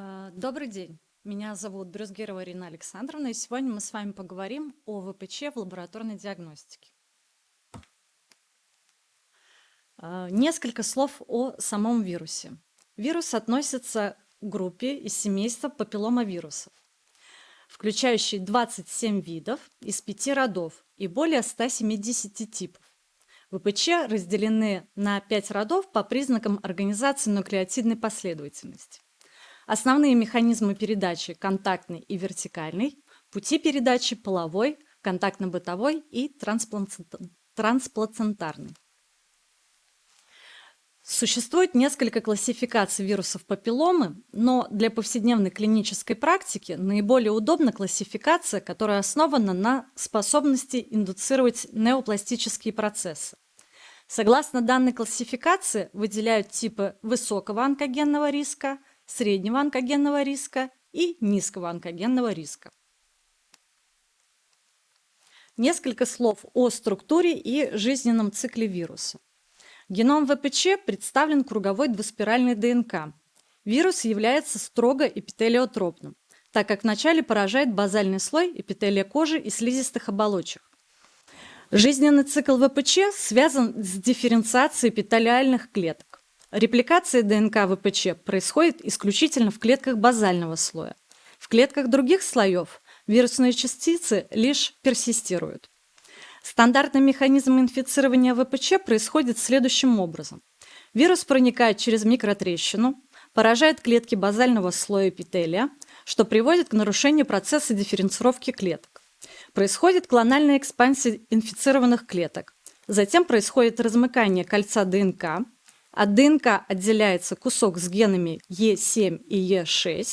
А, добрый день. Меня зовут Брюзгерова Ирина Александровна, и сегодня мы с вами поговорим о ВПЧ в лабораторной диагностике. А, несколько слов о самом вирусе. Вирус относится к группе из семейства папилломавирусов, включающей 27 видов из 5 родов и более 170 типов. ВПЧ разделены на 5 родов по признакам организации нуклеотидной последовательности. Основные механизмы передачи – контактный и вертикальный, пути передачи – половой, контактно-бытовой и трансплацентарный. Существует несколько классификаций вирусов папилломы, но для повседневной клинической практики наиболее удобна классификация, которая основана на способности индуцировать неопластические процессы. Согласно данной классификации выделяют типы высокого онкогенного риска, среднего онкогенного риска и низкого онкогенного риска. Несколько слов о структуре и жизненном цикле вируса. Геном ВПЧ представлен круговой двуспиральной ДНК. Вирус является строго эпителиотропным, так как вначале поражает базальный слой эпителия кожи и слизистых оболочек. Жизненный цикл ВПЧ связан с дифференциацией эпителиальных клеток. Репликация ДНК ВПЧ происходит исключительно в клетках базального слоя. В клетках других слоев вирусные частицы лишь персистируют. Стандартный механизм инфицирования ВПЧ происходит следующим образом. Вирус проникает через микротрещину, поражает клетки базального слоя эпителия, что приводит к нарушению процесса дифференцировки клеток. Происходит клональная экспансия инфицированных клеток. Затем происходит размыкание кольца ДНК, от ДНК отделяется кусок с генами Е7 и Е6.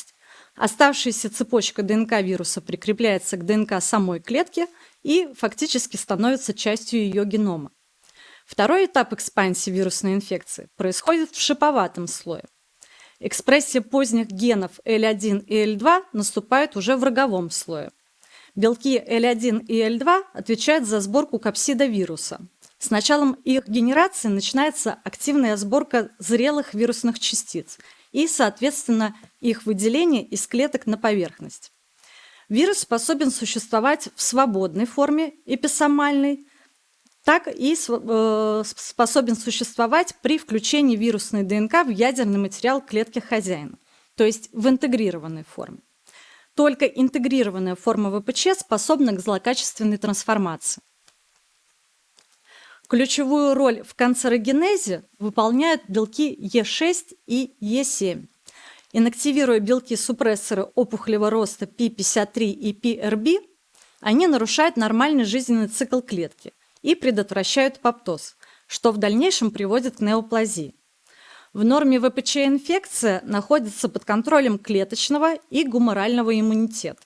Оставшаяся цепочка ДНК вируса прикрепляется к ДНК самой клетки и фактически становится частью ее генома. Второй этап экспансии вирусной инфекции происходит в шиповатом слое. Экспрессия поздних генов L1 и L2 наступает уже в роговом слое. Белки L1 и L2 отвечают за сборку капсида вируса, с началом их генерации начинается активная сборка зрелых вирусных частиц и, соответственно, их выделение из клеток на поверхность. Вирус способен существовать в свободной форме, эписомальной, так и э, способен существовать при включении вирусной ДНК в ядерный материал клетки хозяина, то есть в интегрированной форме. Только интегрированная форма ВПЧ способна к злокачественной трансформации. Ключевую роль в канцерогенезе выполняют белки Е6 и Е7. Инактивируя белки-супрессоры опухолевого роста P53 и PRB, они нарушают нормальный жизненный цикл клетки и предотвращают поптоз, что в дальнейшем приводит к неоплазии. В норме ВПЧ-инфекция находится под контролем клеточного и гуморального иммунитета.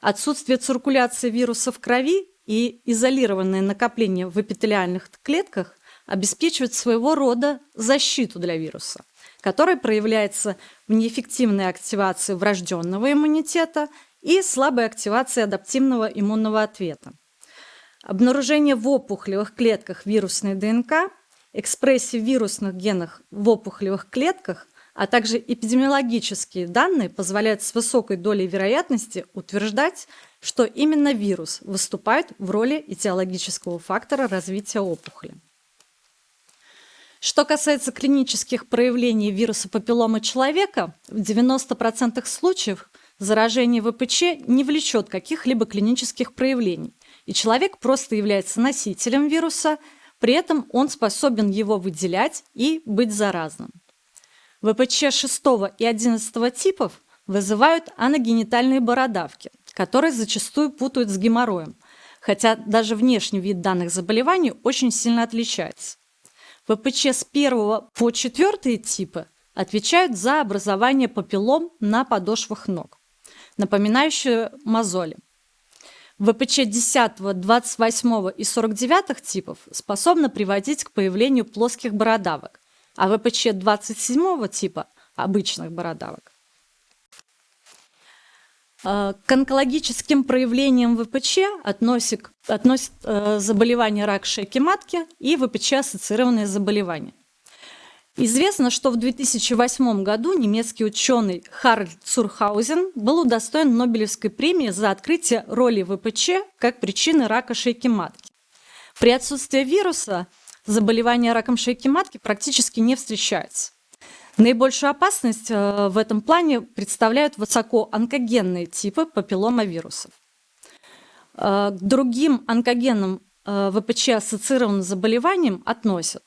Отсутствие циркуляции вируса в крови и изолированные накопления в эпителиальных клетках обеспечивают своего рода защиту для вируса, которая проявляется в неэффективной активации врожденного иммунитета и слабой активации адаптивного иммунного ответа. Обнаружение в опухолевых клетках вирусной ДНК, экспрессии вирусных генов в опухолевых клетках а также эпидемиологические данные позволяют с высокой долей вероятности утверждать, что именно вирус выступает в роли этиологического фактора развития опухоли. Что касается клинических проявлений вируса папилломы человека, в 90% случаев заражение ВПЧ не влечет каких-либо клинических проявлений, и человек просто является носителем вируса, при этом он способен его выделять и быть заразным. ВПЧ 6 и 11 типов вызывают аногенитальные бородавки, которые зачастую путают с геморроем, хотя даже внешний вид данных заболеваний очень сильно отличается. ВПЧ с 1 по 4 типы отвечают за образование папиллом на подошвах ног, напоминающие мозоли. ВПЧ 10, 28 и 49 типов способны приводить к появлению плоских бородавок, а ВПЧ 27 типа обычных бородавок. Э, к онкологическим проявлениям ВПЧ относят, относят э, заболевания рак шейки матки и ВПЧ-ассоциированные заболевания. Известно, что в 2008 году немецкий ученый Харальд Цурхаузен был удостоен Нобелевской премии за открытие роли ВПЧ как причины рака шейки матки. При отсутствии вируса заболевание раком шейки матки практически не встречается. Наибольшую опасность э, в этом плане представляют высокоонкогенные типы папилломавирусов. Э, к другим онкогенным э, ВПЧ ассоциированным заболеваниям относят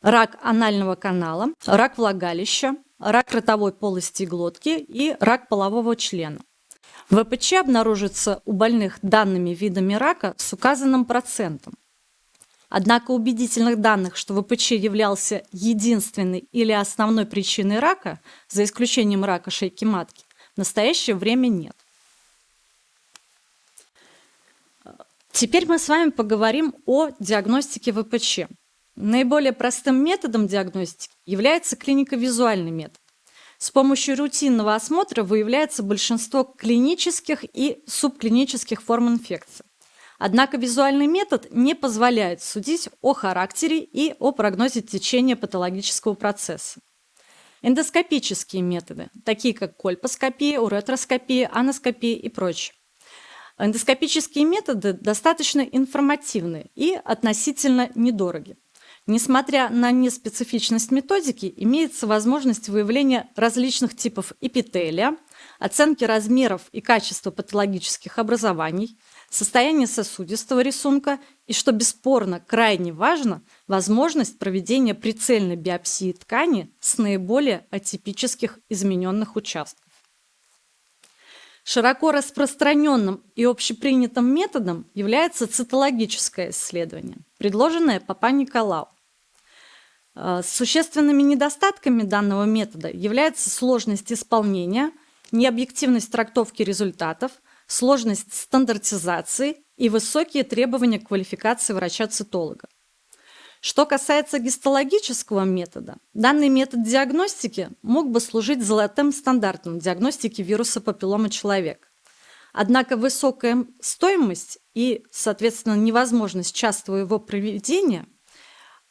рак анального канала, рак влагалища, рак ротовой полости и глотки и рак полового члена. ВПЧ обнаружится у больных данными видами рака с указанным процентом. Однако убедительных данных, что ВПЧ являлся единственной или основной причиной рака, за исключением рака шейки матки, в настоящее время нет. Теперь мы с вами поговорим о диагностике ВПЧ. Наиболее простым методом диагностики является клинико-визуальный метод. С помощью рутинного осмотра выявляется большинство клинических и субклинических форм инфекции. Однако визуальный метод не позволяет судить о характере и о прогнозе течения патологического процесса. Эндоскопические методы, такие как кольпоскопия, уретроскопия, аноскопия и прочее. Эндоскопические методы достаточно информативны и относительно недороги. Несмотря на неспецифичность методики, имеется возможность выявления различных типов эпителия, оценки размеров и качества патологических образований, состояния сосудистого рисунка и, что бесспорно крайне важно, возможность проведения прицельной биопсии ткани с наиболее атипических измененных участков. Широко распространенным и общепринятым методом является цитологическое исследование, предложенное Папа Николау. Э, существенными недостатками данного метода является сложность исполнения, необъективность трактовки результатов, сложность стандартизации и высокие требования к квалификации врача-цитолога. Что касается гистологического метода, данный метод диагностики мог бы служить золотым стандартом диагностики вируса папиллома человека. Однако высокая стоимость и, соответственно, невозможность частого его проведения,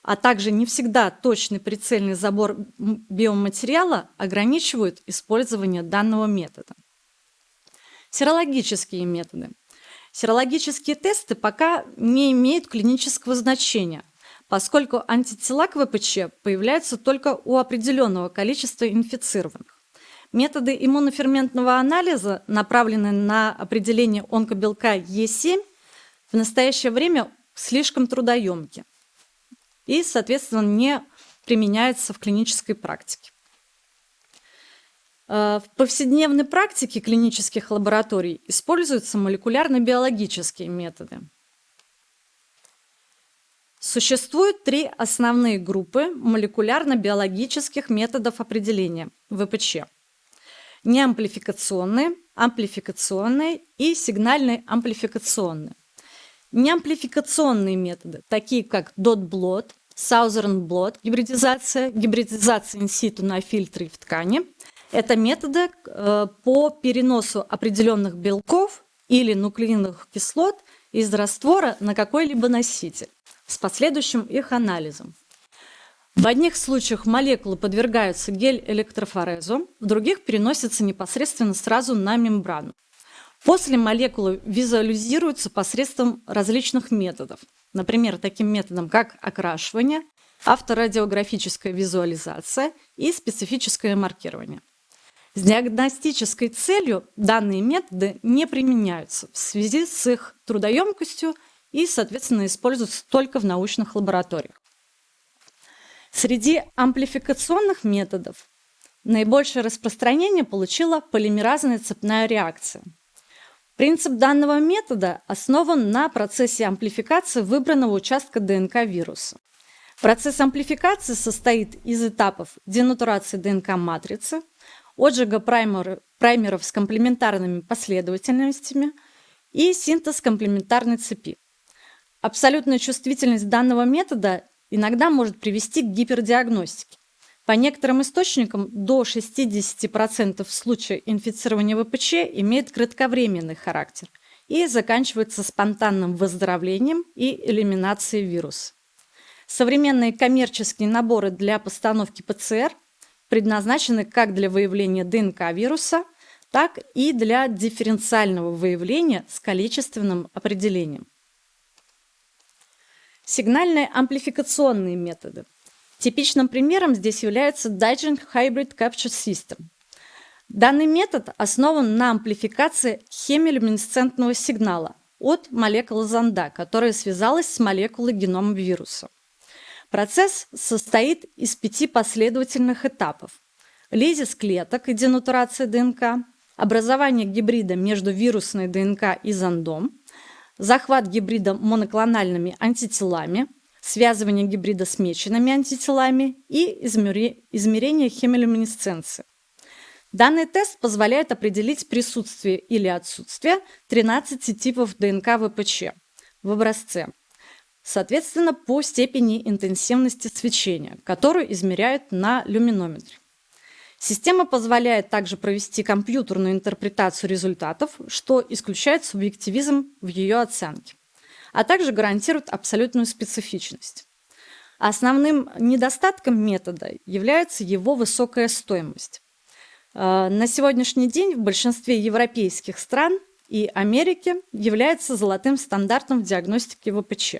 а также не всегда точный прицельный забор биоматериала ограничивают использование данного метода. Серологические методы. Серологические тесты пока не имеют клинического значения, поскольку антитела к ВПЧ появляются только у определенного количества инфицированных. Методы иммуноферментного анализа, направленные на определение онкобелка Е7, в настоящее время слишком трудоемки и, соответственно, не применяются в клинической практике. Э, в повседневной практике клинических лабораторий используются молекулярно-биологические методы. Существует три основные группы молекулярно-биологических методов определения ВПЧ. Неамплификационные, амплификационные и сигнальные-амплификационные. Неамплификационные методы, такие как DOT-блот, Southern blot, гибридизация, гибридизация инситу на фильтре в ткани. Это методы э, по переносу определенных белков или нуклеиновых кислот из раствора на какой-либо носитель с последующим их анализом. В одних случаях молекулы подвергаются гель-электрофорезу, в других переносятся непосредственно сразу на мембрану. После молекулы визуализируются посредством различных методов, например, таким методом, как окрашивание, авторадиографическая визуализация и специфическое маркирование. С диагностической целью данные методы не применяются в связи с их трудоемкостью и, соответственно, используются только в научных лабораториях. Среди амплификационных методов наибольшее распространение получила полимеразная цепная реакция. Принцип данного метода основан на процессе амплификации выбранного участка ДНК вируса. Процесс амплификации состоит из этапов денатурации ДНК-матрицы, отжига праймеров с комплементарными последовательностями и синтез комплементарной цепи. Абсолютная чувствительность данного метода иногда может привести к гипердиагностике. По некоторым источникам до 60% случаев инфицирования ВПЧ имеет кратковременный характер и заканчивается спонтанным выздоровлением и элиминацией вируса. Современные коммерческие наборы для постановки ПЦР предназначены как для выявления ДНК вируса, так и для дифференциального выявления с количественным определением. Сигнальные амплификационные методы. Типичным примером здесь является Dygent Hybrid Capture System. Данный метод основан на амплификации хемилюминесцентного сигнала от молекулы зонда, которая связалась с молекулой генома вируса. Процесс состоит из пяти последовательных этапов. Лизис клеток и денатурация ДНК, образование гибрида между вирусной ДНК и зондом, захват гибрида моноклональными антителами, связывание гибрида с меченными антителами и измерение хемилюминесценции. Данный тест позволяет определить присутствие или отсутствие 13 типов ДНК ВПЧ в образце, соответственно, по степени интенсивности свечения, которую измеряют на люминометре. Система позволяет также провести компьютерную интерпретацию результатов, что исключает субъективизм в ее оценке, а также гарантирует абсолютную специфичность. Основным недостатком метода является его высокая стоимость. Э, на сегодняшний день в большинстве европейских стран и Америки является золотым стандартом в диагностике ВПЧ.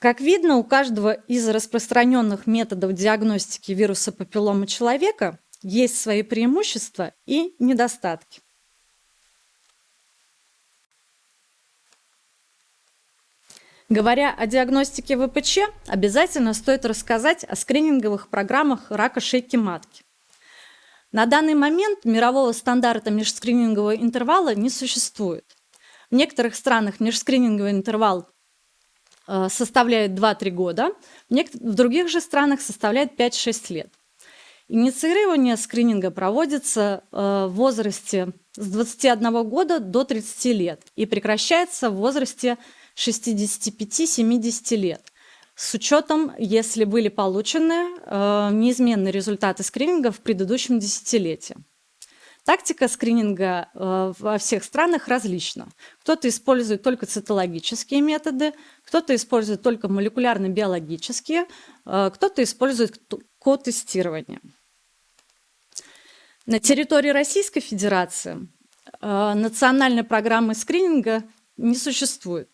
Как видно, у каждого из распространенных методов диагностики вируса папиллома человека есть свои преимущества и недостатки. Говоря о диагностике ВПЧ, обязательно стоит рассказать о скрининговых программах рака шейки матки. На данный момент мирового стандарта межскринингового интервала не существует. В некоторых странах межскрининговый интервал составляет 2-3 года, в других же странах составляет 5-6 лет. Инициирование скрининга проводится э, в возрасте с 21 года до 30 лет и прекращается в возрасте 65-70 лет с учетом, если были получены э, неизменные результаты скрининга в предыдущем десятилетии. Тактика скрининга э, во всех странах различна. Кто-то использует только цитологические методы, кто-то использует только молекулярно-биологические, э, кто-то использует ко-тестирование. На территории Российской Федерации э, национальной программы скрининга не существует.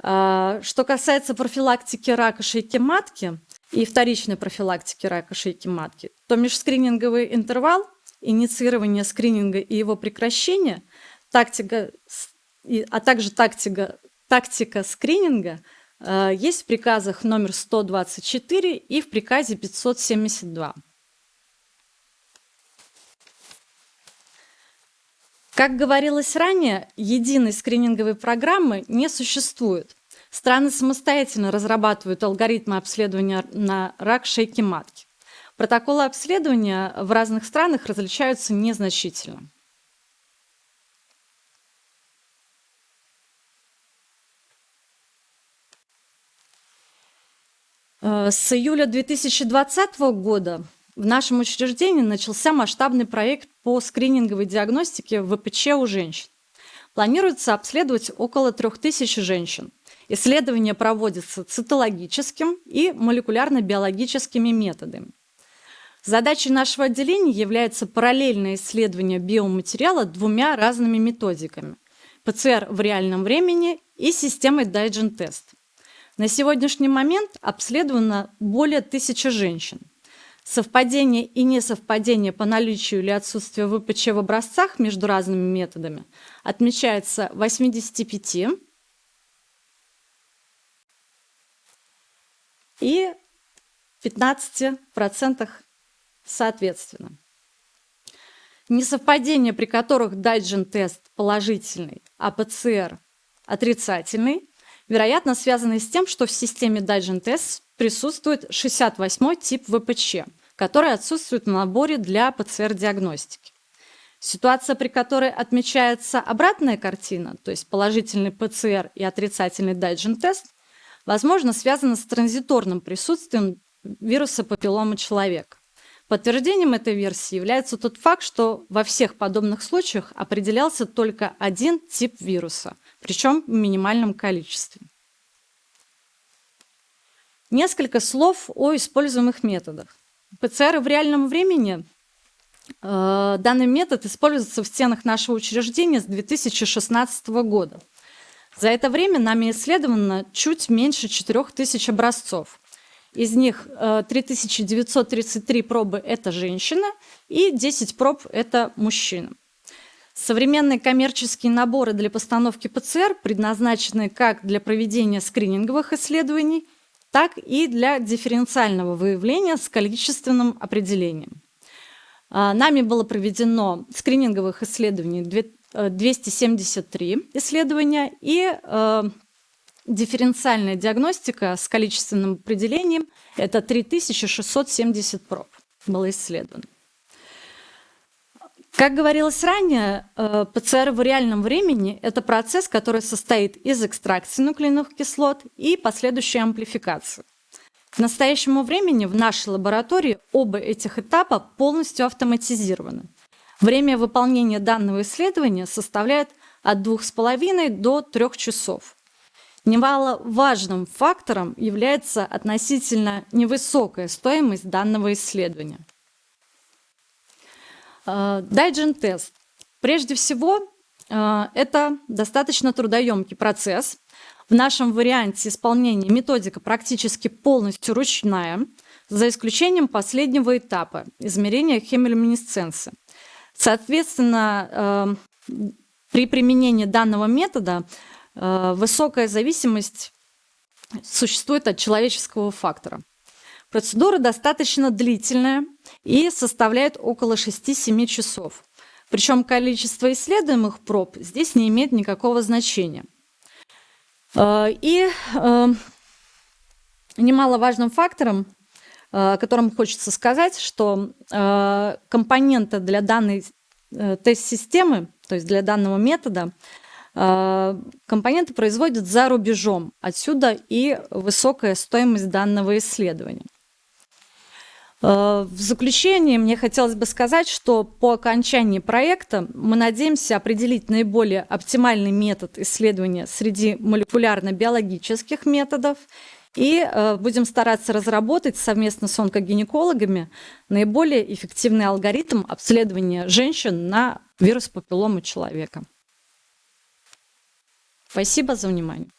Что касается профилактики рака шейки матки и вторичной профилактики рака шейки матки, то межскрининговый интервал – инициирования скрининга и его прекращения, тактика, а также тактика, тактика скрининга э, есть в приказах номер 124 и в приказе 572. Как говорилось ранее, единой скрининговой программы не существует. Страны самостоятельно разрабатывают алгоритмы обследования на рак шейки матки. Протоколы обследования в разных странах различаются незначительно. Э, с июля 2020 года в нашем учреждении начался масштабный проект по скрининговой диагностике ВПЧ у женщин. Планируется обследовать около 3000 женщин. Исследование проводится цитологическим и молекулярно-биологическими методами. Задачей нашего отделения является параллельное исследование биоматериала двумя разными методиками – ПЦР в реальном времени и системой Dygent Test. На сегодняшний момент обследовано более тысячи женщин. Совпадение и несовпадение по наличию или отсутствию ВПЧ в образцах между разными методами отмечается 85 и 15% соответственно. Несовпадения, при которых Дайджин-тест положительный, а ПЦР отрицательный, вероятно, связаны с тем, что в системе Digene-тест присутствует 68 тип ВПЧ, который отсутствует в наборе для ПЦР-диагностики. Ситуация, при которой отмечается обратная картина, то есть положительный ПЦР и отрицательный Digene-тест, возможно, связана с транзиторным присутствием вируса папиллома человека. Подтверждением этой версии является тот факт, что во всех подобных случаях определялся только один тип вируса причем в минимальном количестве. Несколько слов о используемых методах. ПЦР в реальном времени э, данный метод используется в стенах нашего учреждения с 2016 года. За это время нами исследовано чуть меньше 4000 образцов. Из них 3933 э, пробы – это женщина, и 10 проб – это мужчина. Современные коммерческие наборы для постановки ПЦР предназначены как для проведения скрининговых исследований, так и для дифференциального выявления с количественным определением. А, нами было проведено скрининговых исследований 273 э, исследования и э, дифференциальная диагностика с количественным определением – это 3670 проб было исследовано. Как говорилось ранее, э, ПЦР в реальном времени – это процесс, который состоит из экстракции нуклеиновых кислот и последующей амплификации. К настоящему времени в нашей лаборатории оба этих этапа полностью автоматизированы. Время выполнения данного исследования составляет от 2,5 до 3 часов. Немаловажным фактором является относительно невысокая стоимость данного исследования. Э, Дайджин-тест. Прежде всего, э, это достаточно трудоемкий процесс. В нашем варианте исполнения методика практически полностью ручная, за исключением последнего этапа – измерения хемилюминесценции. Соответственно, э, при применении данного метода высокая зависимость существует от человеческого фактора. Процедура достаточно длительная и составляет около 6-7 часов. Причем количество исследуемых проб здесь не имеет никакого значения. Э, и э, немаловажным фактором, э, о котором хочется сказать, что компоненты для данной тест-системы, то есть для данного метода, компоненты производят за рубежом. Отсюда и высокая стоимость данного исследования. Э, в заключение мне хотелось бы сказать, что по окончании проекта мы надеемся определить наиболее оптимальный метод исследования среди молекулярно-биологических методов и э, будем стараться разработать совместно с онкогинекологами наиболее эффективный алгоритм обследования женщин на вирус папилломы человека. Спасибо за внимание.